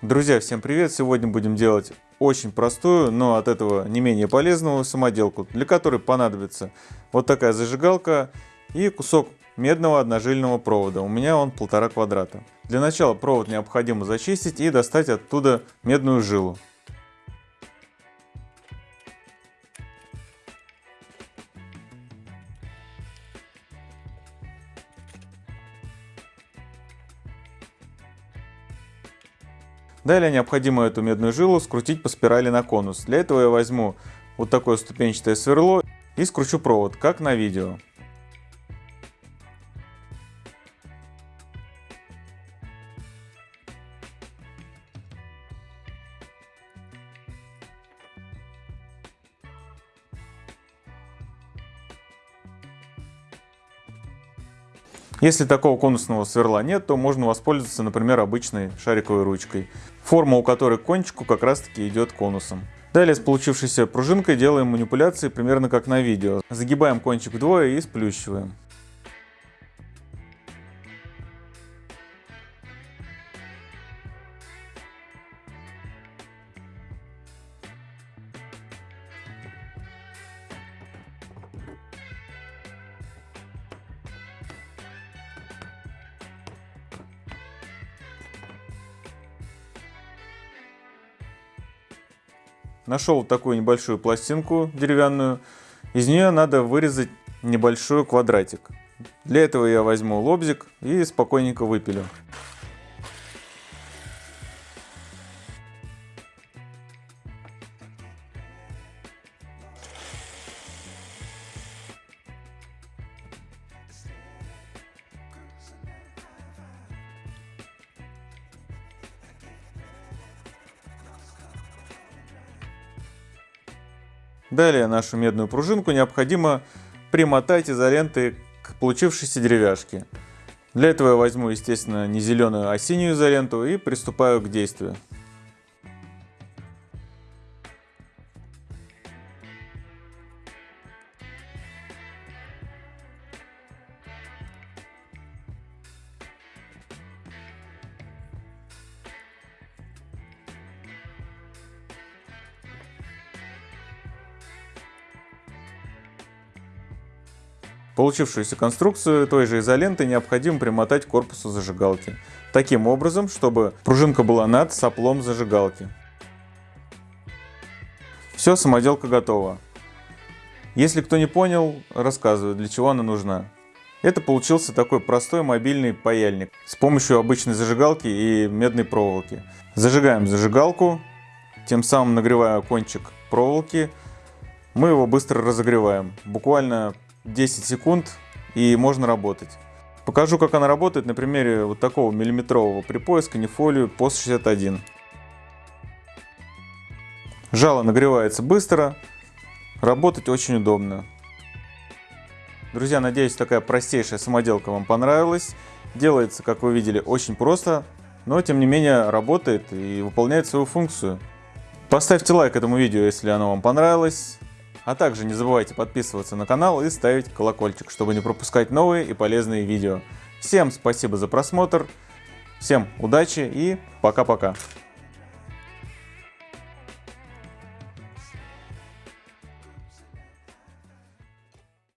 Друзья, всем привет! Сегодня будем делать очень простую, но от этого не менее полезную самоделку, для которой понадобится вот такая зажигалка и кусок медного одножильного провода. У меня он полтора квадрата. Для начала провод необходимо зачистить и достать оттуда медную жилу. Далее необходимо эту медную жилу скрутить по спирали на конус. Для этого я возьму вот такое ступенчатое сверло и скручу провод, как на видео. Если такого конусного сверла нет, то можно воспользоваться, например, обычной шариковой ручкой, форма у которой к кончику как раз таки идет конусом. Далее с получившейся пружинкой делаем манипуляции примерно как на видео. Загибаем кончик вдвое и сплющиваем. Нашел такую небольшую пластинку деревянную. Из нее надо вырезать небольшой квадратик. Для этого я возьму лобзик и спокойненько выпилю. Далее нашу медную пружинку необходимо примотать изолентой к получившейся деревяшке. Для этого я возьму, естественно, не зеленую, а синюю изоленту и приступаю к действию. Получившуюся конструкцию той же изоленты необходимо примотать к корпусу зажигалки. Таким образом, чтобы пружинка была над соплом зажигалки. Все, самоделка готова. Если кто не понял, рассказываю, для чего она нужна. Это получился такой простой мобильный паяльник с помощью обычной зажигалки и медной проволоки. Зажигаем зажигалку, тем самым нагревая кончик проволоки, мы его быстро разогреваем. Буквально 10 секунд и можно работать. Покажу, как она работает на примере вот такого миллиметрового припоя канифолию POS 61. Жало нагревается быстро, работать очень удобно. Друзья, надеюсь, такая простейшая самоделка вам понравилась. Делается, как вы видели, очень просто, но тем не менее работает и выполняет свою функцию. Поставьте лайк этому видео, если оно вам понравилось. А также не забывайте подписываться на канал и ставить колокольчик, чтобы не пропускать новые и полезные видео. Всем спасибо за просмотр, всем удачи и пока-пока.